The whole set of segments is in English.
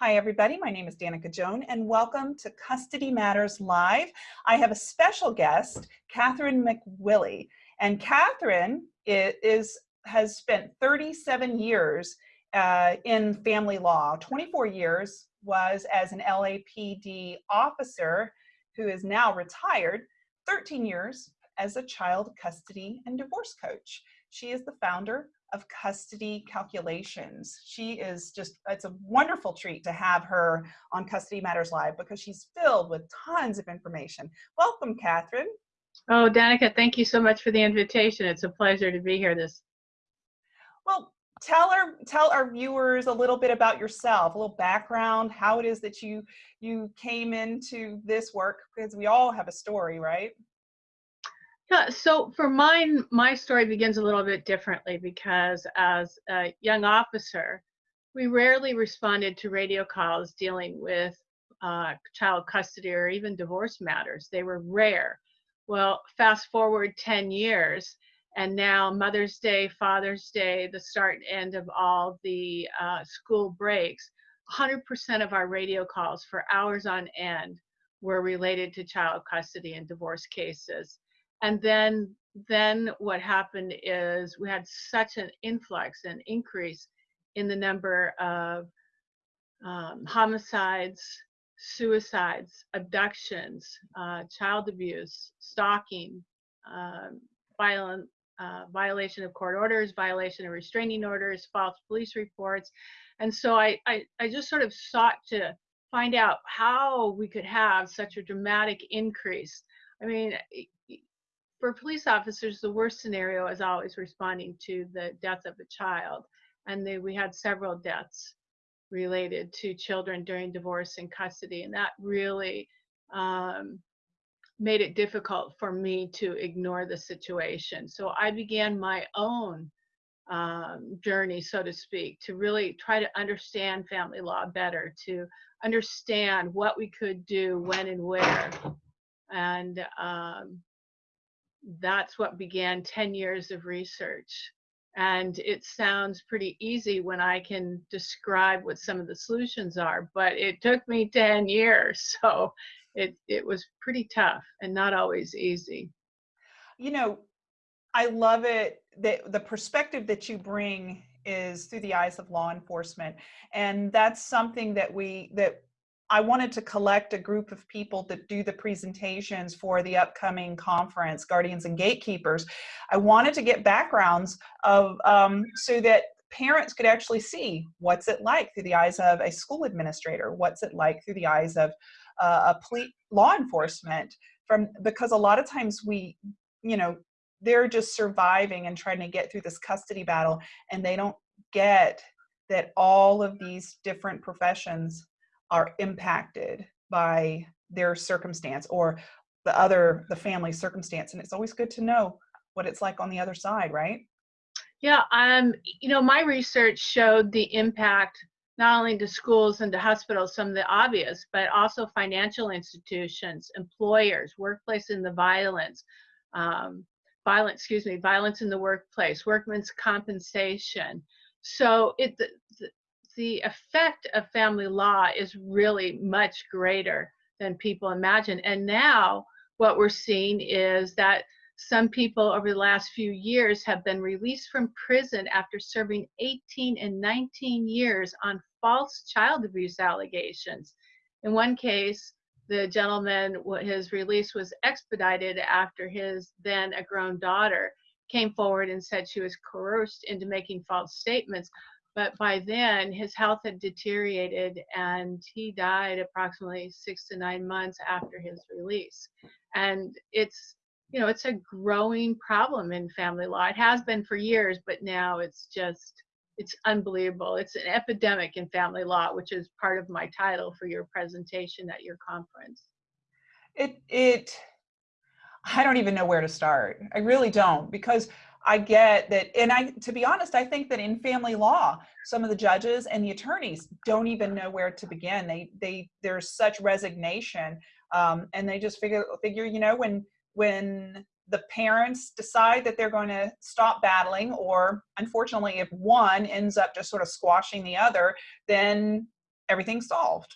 Hi, everybody. My name is Danica Joan, and welcome to Custody Matters Live. I have a special guest, Catherine McWillie. And Catherine is, has spent 37 years uh, in family law. 24 years was as an LAPD officer who is now retired, 13 years as a child custody and divorce coach. She is the founder of custody calculations. She is just, it's a wonderful treat to have her on Custody Matters Live because she's filled with tons of information. Welcome, Catherine. Oh, Danica, thank you so much for the invitation. It's a pleasure to be here this. Well, tell our tell our viewers a little bit about yourself, a little background, how it is that you you came into this work because we all have a story, right? Yeah, so for mine, my story begins a little bit differently because as a young officer, we rarely responded to radio calls dealing with uh, child custody or even divorce matters. They were rare. Well, fast forward 10 years, and now Mother's Day, Father's Day, the start and end of all the uh, school breaks, 100% of our radio calls for hours on end were related to child custody and divorce cases and then then what happened is we had such an influx and increase in the number of um, homicides, suicides, abductions, uh, child abuse, stalking, uh, violent uh, violation of court orders, violation of restraining orders, false police reports. And so I, I, I just sort of sought to find out how we could have such a dramatic increase. I mean, for police officers, the worst scenario is always responding to the death of a child. And they, we had several deaths related to children during divorce and custody. And that really um, made it difficult for me to ignore the situation. So I began my own um, journey, so to speak, to really try to understand family law better, to understand what we could do, when and where. And um, that's what began 10 years of research. And it sounds pretty easy when I can describe what some of the solutions are, but it took me 10 years. So it, it was pretty tough and not always easy. You know, I love it that the perspective that you bring is through the eyes of law enforcement. And that's something that we, that I wanted to collect a group of people that do the presentations for the upcoming conference, Guardians and Gatekeepers. I wanted to get backgrounds of um, so that parents could actually see what's it like through the eyes of a school administrator, what's it like through the eyes of uh, a police law enforcement from because a lot of times we, you know, they're just surviving and trying to get through this custody battle and they don't get that all of these different professions are impacted by their circumstance or the other the family circumstance and it's always good to know what it's like on the other side right? Yeah um you know my research showed the impact not only to schools and to hospitals some of the obvious but also financial institutions employers workplace in the violence um, violence excuse me violence in the workplace workman's compensation. So it the, the effect of family law is really much greater than people imagine. And now what we're seeing is that some people over the last few years have been released from prison after serving 18 and 19 years on false child abuse allegations. In one case, the gentleman, his release was expedited after his then a grown daughter came forward and said she was coerced into making false statements but by then his health had deteriorated and he died approximately six to nine months after his release. And it's, you know, it's a growing problem in family law. It has been for years, but now it's just, it's unbelievable. It's an epidemic in family law, which is part of my title for your presentation at your conference. It, it, I don't even know where to start. I really don't because I get that, and I, to be honest, I think that in family law, some of the judges and the attorneys don't even know where to begin. They, they, there's such resignation, um, and they just figure, figure, you know, when, when the parents decide that they're going to stop battling, or unfortunately, if one ends up just sort of squashing the other, then everything's solved.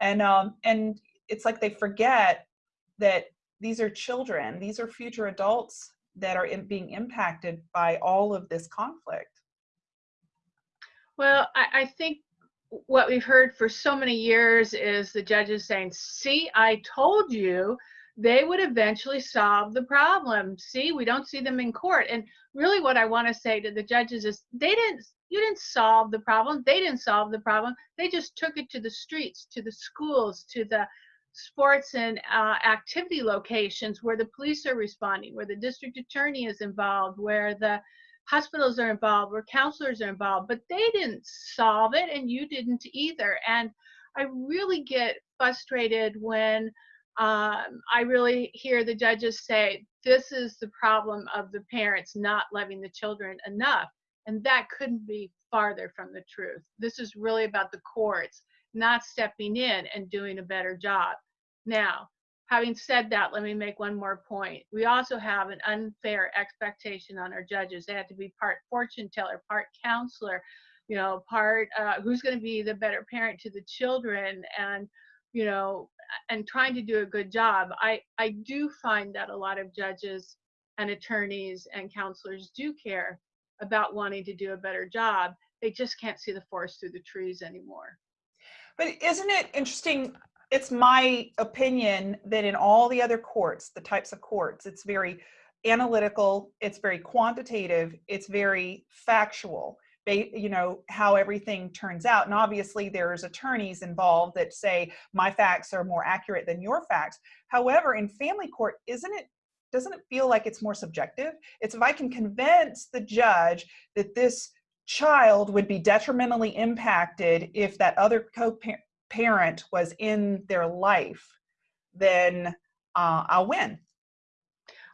And um, and it's like they forget that these are children, these are future adults that are in, being impacted by all of this conflict. Well, I, I think what we've heard for so many years is the judges saying, see, I told you they would eventually solve the problem. See, we don't see them in court. And really what I want to say to the judges is they didn't you didn't solve the problem. They didn't solve the problem. They just took it to the streets, to the schools, to the sports and uh, activity locations where the police are responding, where the district attorney is involved, where the hospitals are involved, where counselors are involved, but they didn't solve it and you didn't either. And I really get frustrated when um, I really hear the judges say, this is the problem of the parents not loving the children enough. And that couldn't be farther from the truth. This is really about the courts not stepping in and doing a better job. Now, having said that, let me make one more point. We also have an unfair expectation on our judges. They have to be part fortune teller, part counselor, you know, part uh, who's going to be the better parent to the children, and you know, and trying to do a good job. I I do find that a lot of judges and attorneys and counselors do care about wanting to do a better job. They just can't see the forest through the trees anymore. But isn't it interesting? It's my opinion that in all the other courts, the types of courts, it's very analytical, it's very quantitative, it's very factual. You know, how everything turns out. And obviously there's attorneys involved that say my facts are more accurate than your facts. However, in family court, isn't it doesn't it feel like it's more subjective? It's if I can convince the judge that this child would be detrimentally impacted if that other co-parent was in their life, then uh, I'll win.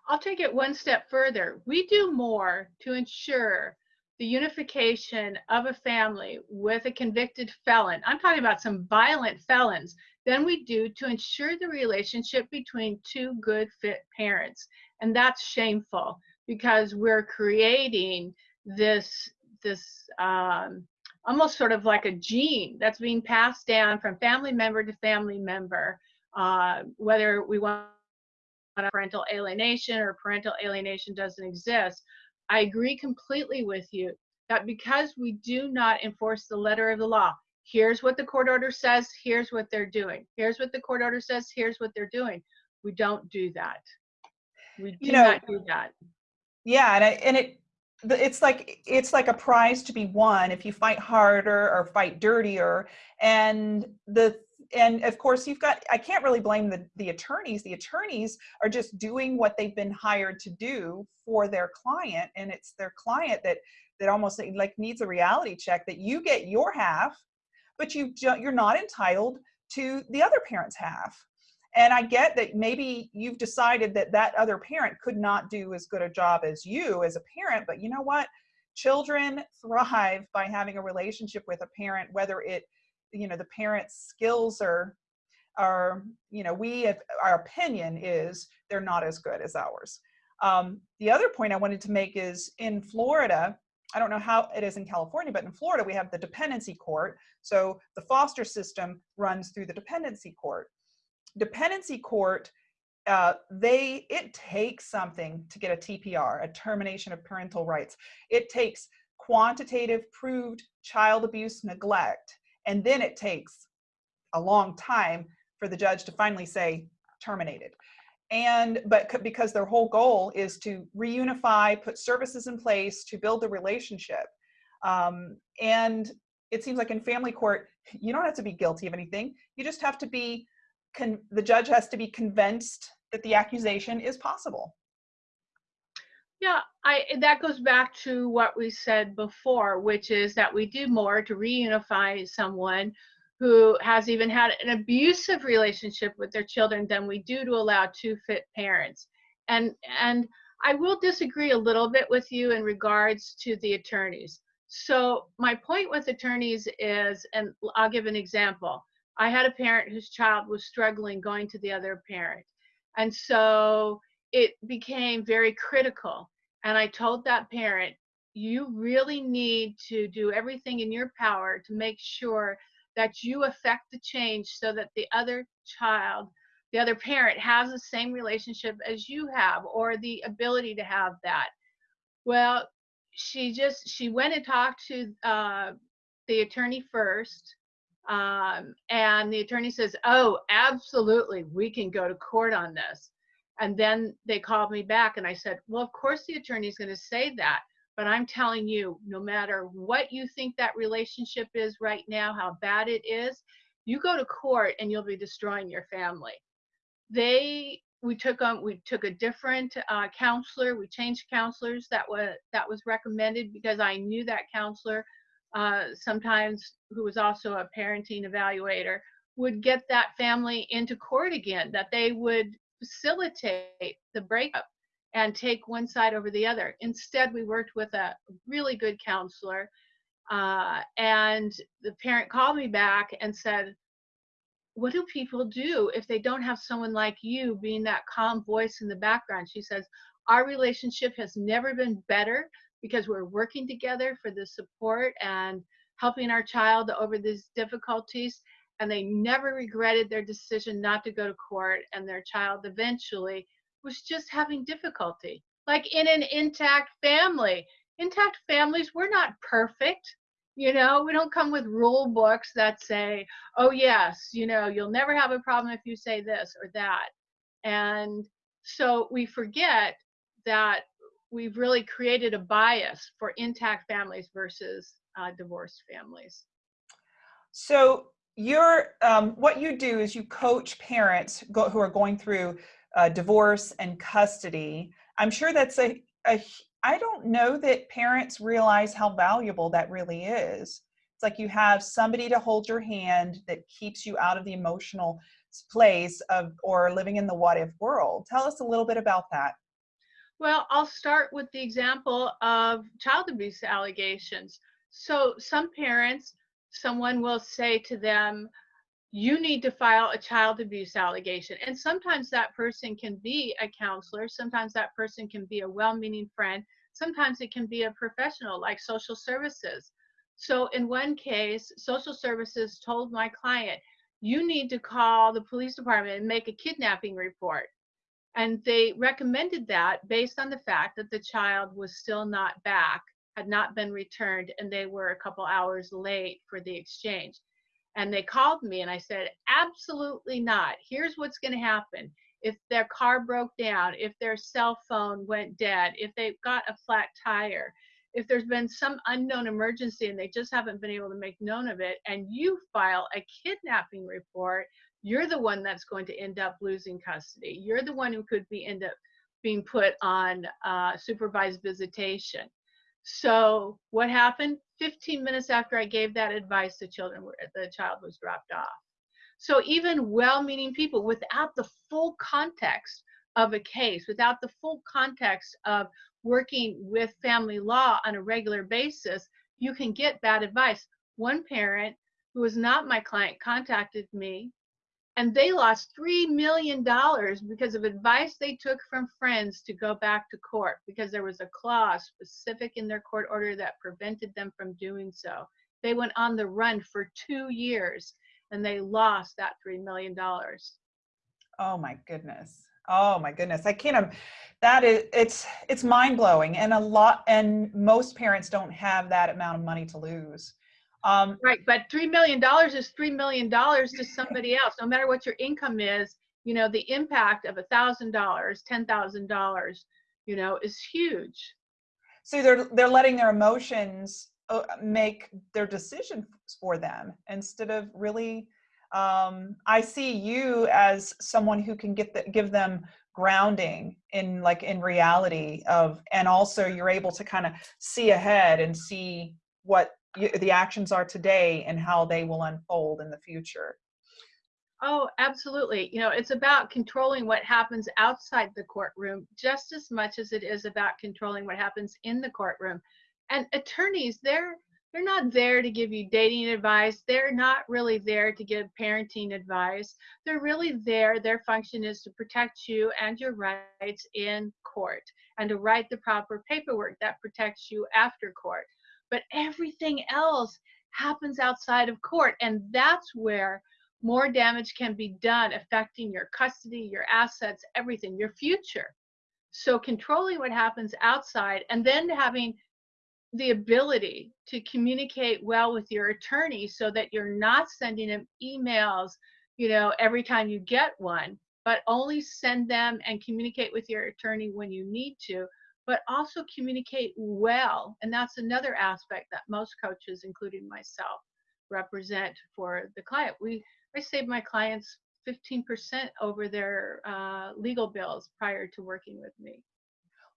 I'll take it one step further. We do more to ensure the unification of a family with a convicted felon. I'm talking about some violent felons than we do to ensure the relationship between two good fit parents. And that's shameful because we're creating this this um, almost sort of like a gene that's being passed down from family member to family member, uh, whether we want parental alienation or parental alienation doesn't exist. I agree completely with you that because we do not enforce the letter of the law, here's what the court order says, here's what they're doing. Here's what the court order says, here's what they're doing. We don't do that. We do you know, not do that. Yeah, and, I, and it it's like it's like a prize to be won if you fight harder or fight dirtier. And the and of course you've got i can't really blame the the attorneys. The attorneys are just doing what they've been hired to do for their client. And it's their client that that almost like needs a reality check that you get your half but you you're not entitled to the other parent's half and I get that maybe you've decided that that other parent could not do as good a job as you as a parent, but you know what? Children thrive by having a relationship with a parent, whether it, you know, the parent's skills are, are, you know, we, our opinion is they're not as good as ours. Um, the other point I wanted to make is in Florida, I don't know how it is in California, but in Florida, we have the dependency court. So the foster system runs through the dependency court dependency court, uh, they it takes something to get a TPR, a termination of parental rights. It takes quantitative proved child abuse neglect, and then it takes a long time for the judge to finally say terminated. And but because their whole goal is to reunify, put services in place to build a relationship. Um, and it seems like in family court, you don't have to be guilty of anything. You just have to be the judge has to be convinced that the accusation is possible. Yeah, I that goes back to what we said before, which is that we do more to reunify someone who has even had an abusive relationship with their children than we do to allow two fit parents. And and I will disagree a little bit with you in regards to the attorneys. So my point with attorneys is, and I'll give an example. I had a parent whose child was struggling going to the other parent. And so it became very critical. And I told that parent, you really need to do everything in your power to make sure that you affect the change so that the other child, the other parent has the same relationship as you have or the ability to have that. Well, she just she went and talked to uh, the attorney first um, and the attorney says oh absolutely we can go to court on this. And then they called me back and i said well of course the attorney is going to say that but i'm telling you no matter what you think that relationship is right now how bad it is you go to court and you'll be destroying your family. They we took on we took a different uh, counselor we changed counselors that was that was recommended because i knew that counselor uh, sometimes who was also a parenting evaluator would get that family into court again that they would facilitate the breakup and take one side over the other instead we worked with a really good counselor uh, and the parent called me back and said what do people do if they don't have someone like you being that calm voice in the background? She says, Our relationship has never been better because we're working together for the support and helping our child over these difficulties. And they never regretted their decision not to go to court, and their child eventually was just having difficulty. Like in an intact family. Intact families, we're not perfect you know, we don't come with rule books that say, oh, yes, you know, you'll never have a problem if you say this or that. And so we forget that we've really created a bias for intact families versus uh, divorced families. So you're, um, what you do is you coach parents go, who are going through uh, divorce and custody. I'm sure that's a, a I don't know that parents realize how valuable that really is. It's like you have somebody to hold your hand that keeps you out of the emotional place of or living in the what if world. Tell us a little bit about that. Well, I'll start with the example of child abuse allegations. So some parents, someone will say to them, you need to file a child abuse allegation. And sometimes that person can be a counselor, sometimes that person can be a well meaning friend, sometimes it can be a professional like social services. So in one case, social services told my client, you need to call the police department and make a kidnapping report. And they recommended that based on the fact that the child was still not back, had not been returned, and they were a couple hours late for the exchange. And they called me and I said, absolutely not. Here's what's going to happen if their car broke down, if their cell phone went dead, if they've got a flat tire, if there's been some unknown emergency and they just haven't been able to make known of it, and you file a kidnapping report, you're the one that's going to end up losing custody. You're the one who could be end up being put on uh, supervised visitation. So what happened? 15 minutes after I gave that advice, the children were the child was dropped off. So even well-meaning people without the full context of a case, without the full context of working with family law on a regular basis, you can get bad advice. One parent who was not my client contacted me and they lost $3 million because of advice they took from friends to go back to court because there was a clause specific in their court order that prevented them from doing so. They went on the run for two years and they lost that $3 million. Oh my goodness. Oh my goodness. I can't, that is, it's, it's mind blowing. And a lot, and most parents don't have that amount of money to lose. Um, right. But $3 million is $3 million to somebody else, no matter what your income is, you know, the impact of a thousand dollars, $10,000, you know, is huge. So they're, they're letting their emotions uh, make their decisions for them instead of really um, i see you as someone who can get the, give them grounding in like in reality of and also you're able to kind of see ahead and see what you, the actions are today and how they will unfold in the future. Oh, absolutely. You know, it's about controlling what happens outside the courtroom just as much as it is about controlling what happens in the courtroom. And attorneys they're they're not there to give you dating advice. They're not really there to give parenting advice. They're really there their function is to protect you and your rights in court and to write the proper paperwork that protects you after court but everything else happens outside of court. And that's where more damage can be done, affecting your custody, your assets, everything, your future. So controlling what happens outside and then having the ability to communicate well with your attorney so that you're not sending them emails, you know, every time you get one, but only send them and communicate with your attorney when you need to, but also communicate well. And that's another aspect that most coaches, including myself, represent for the client. We I save my clients 15% over their uh, legal bills prior to working with me.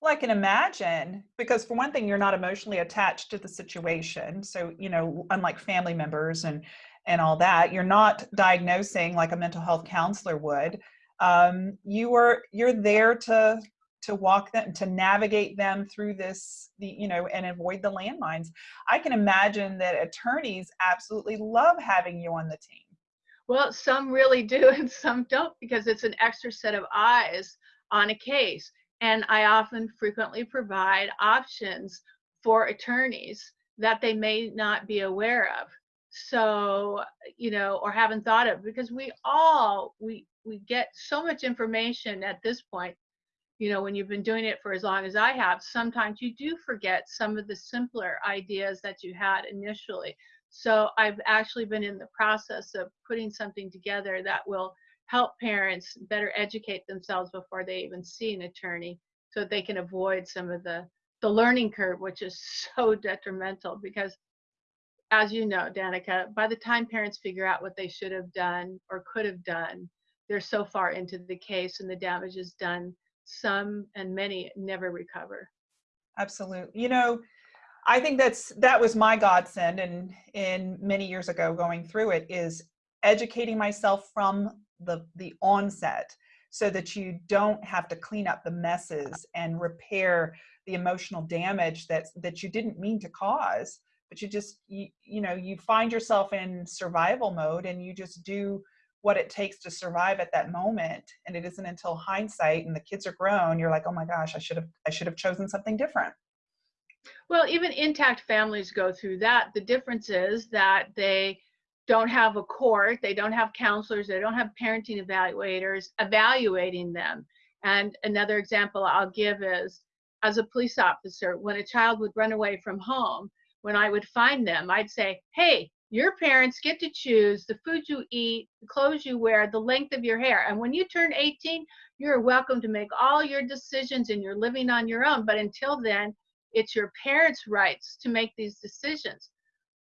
Well, I can imagine because for one thing, you're not emotionally attached to the situation. So, you know, unlike family members and and all that, you're not diagnosing like a mental health counselor would. Um, you are you're there to to walk them to navigate them through this the you know and avoid the landmines i can imagine that attorneys absolutely love having you on the team well some really do and some don't because it's an extra set of eyes on a case and I often frequently provide options for attorneys that they may not be aware of. So, you know, or haven't thought of because we all we we get so much information at this point. You know, when you've been doing it for as long as I have, sometimes you do forget some of the simpler ideas that you had initially. So I've actually been in the process of putting something together that will help parents better educate themselves before they even see an attorney so they can avoid some of the the learning curve which is so detrimental because as you know danica by the time parents figure out what they should have done or could have done they're so far into the case and the damage is done some and many never recover. Absolutely you know i think that's that was my godsend and in many years ago going through it is educating myself from the the onset so that you don't have to clean up the messes and repair the emotional damage that that you didn't mean to cause but you just you, you know you find yourself in survival mode and you just do what it takes to survive at that moment and it isn't until hindsight and the kids are grown you're like oh my gosh i should have i should have chosen something different well even intact families go through that the difference is that they don't have a court, they don't have counselors, they don't have parenting evaluators evaluating them. And another example I'll give is as a police officer, when a child would run away from home, when I would find them, I'd say, hey, your parents get to choose the food you eat, the clothes you wear, the length of your hair. And when you turn 18, you're welcome to make all your decisions and you're living on your own. But until then, it's your parents' rights to make these decisions.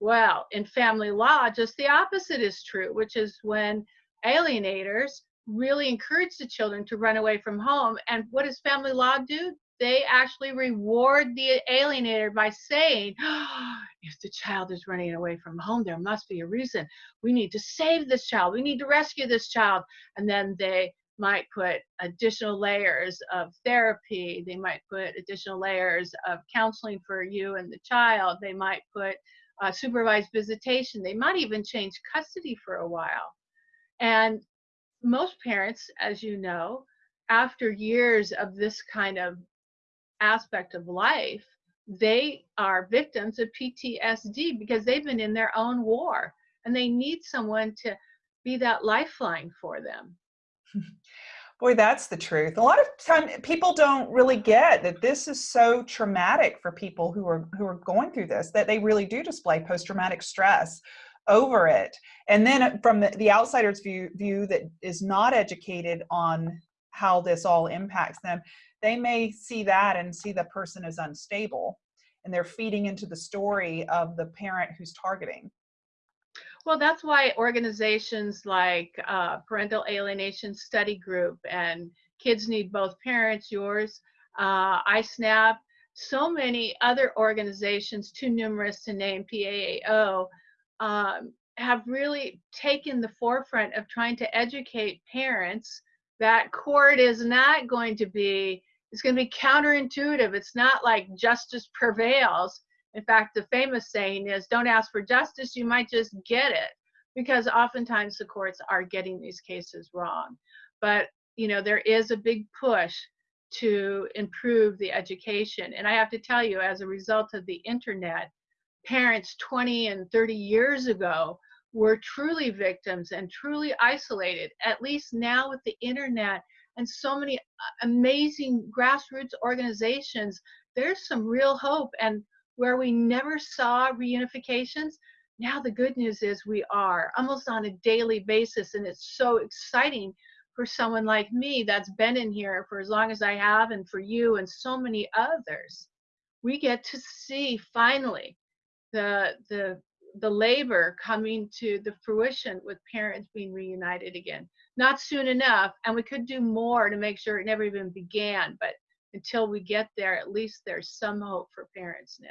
Well, in family law, just the opposite is true, which is when alienators really encourage the children to run away from home. And what does family law do? They actually reward the alienator by saying, oh, if the child is running away from home, there must be a reason. We need to save this child. We need to rescue this child. And then they might put additional layers of therapy. They might put additional layers of counseling for you and the child. They might put uh, supervised visitation. They might even change custody for a while. And most parents, as you know, after years of this kind of aspect of life, they are victims of PTSD because they've been in their own war and they need someone to be that lifeline for them. Boy, that's the truth. A lot of time people don't really get that this is so traumatic for people who are who are going through this that they really do display post-traumatic stress over it. And then from the, the outsider's view view that is not educated on how this all impacts them, they may see that and see the person as unstable and they're feeding into the story of the parent who's targeting. Well, that's why organizations like uh, Parental Alienation Study Group and Kids Need Both Parents, yours, uh, iSNAP, so many other organizations, too numerous to name PAAO, um, have really taken the forefront of trying to educate parents that court is not going to be, it's going to be counterintuitive. It's not like justice prevails in fact, the famous saying is don't ask for justice, you might just get it. Because oftentimes the courts are getting these cases wrong. But, you know, there is a big push to improve the education. And I have to tell you, as a result of the internet, parents 20 and 30 years ago were truly victims and truly isolated. At least now with the internet and so many uh, amazing grassroots organizations, there's some real hope. And where we never saw reunifications, now the good news is we are almost on a daily basis. And it's so exciting for someone like me that's been in here for as long as I have, and for you and so many others. We get to see finally the the the labor coming to the fruition with parents being reunited again. Not soon enough, and we could do more to make sure it never even began, but until we get there, at least there's some hope for parents now.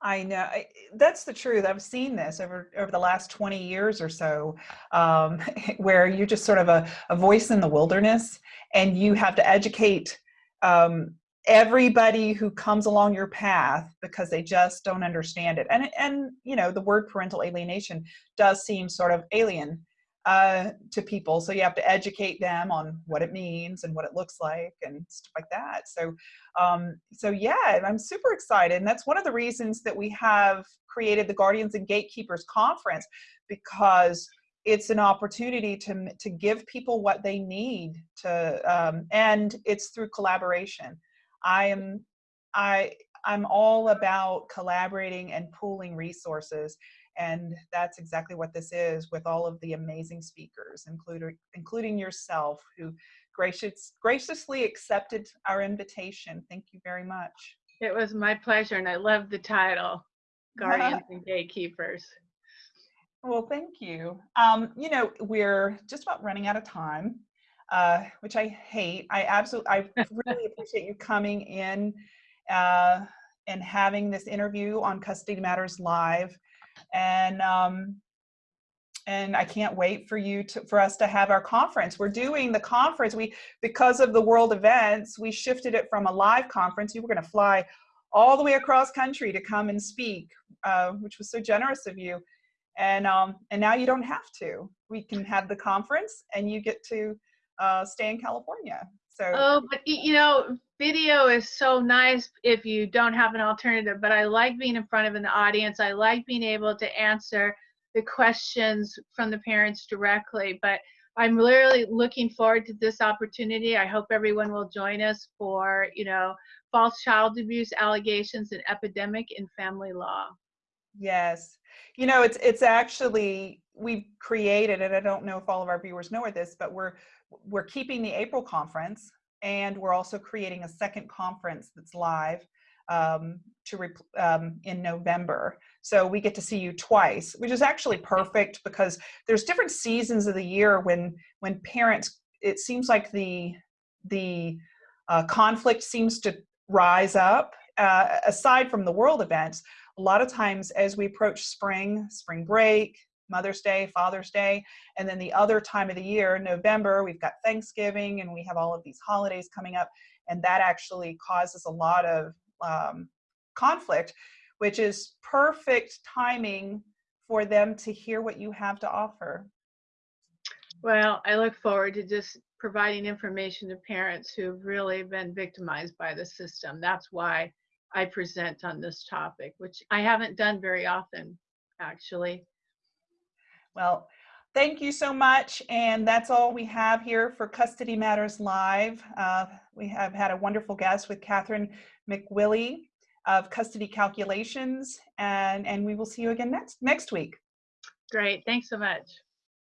I know I, that's the truth. I've seen this over over the last 20 years or so, um, where you're just sort of a, a voice in the wilderness, and you have to educate um, everybody who comes along your path because they just don't understand it. And and you know the word parental alienation does seem sort of alien uh, to people. So you have to educate them on what it means and what it looks like and stuff like that. So, um, so yeah, I'm super excited. And that's one of the reasons that we have created the Guardians and Gatekeepers Conference because it's an opportunity to, to give people what they need to, um, and it's through collaboration. I am, I, I'm all about collaborating and pooling resources and that's exactly what this is with all of the amazing speakers, including, including yourself, who gracious, graciously accepted our invitation. Thank you very much. It was my pleasure, and I love the title, Guardians and Gatekeepers. Well, thank you. Um, you know, we're just about running out of time, uh, which I hate. I absolutely, I really appreciate you coming in uh, and having this interview on Custody Matters Live and um, and I can't wait for you to for us to have our conference. We're doing the conference. We because of the world events, we shifted it from a live conference. You were going to fly all the way across country to come and speak, uh, which was so generous of you. And um, and now you don't have to. We can have the conference, and you get to uh, stay in California. So oh, but you know, video is so nice if you don't have an alternative. But I like being in front of an audience. I like being able to answer the questions from the parents directly. But I'm literally looking forward to this opportunity. I hope everyone will join us for, you know, false child abuse allegations and epidemic in family law. Yes. You know, it's it's actually we've created, and I don't know if all of our viewers know this, but we're we're keeping the April conference and we're also creating a second conference that's live um, to um, in November. So we get to see you twice, which is actually perfect because there's different seasons of the year when when parents. It seems like the the uh, conflict seems to rise up. Uh, aside from the world events, a lot of times as we approach spring, spring break, Mother's Day, Father's Day, and then the other time of the year, November, we've got Thanksgiving and we have all of these holidays coming up, and that actually causes a lot of um, conflict, which is perfect timing for them to hear what you have to offer. Well, I look forward to just providing information to parents who've really been victimized by the system. That's why I present on this topic, which I haven't done very often, actually. Well, thank you so much. And that's all we have here for Custody Matters Live. Uh, we have had a wonderful guest with Catherine McWillie of Custody Calculations, and, and we will see you again next, next week. Great. Thanks so much.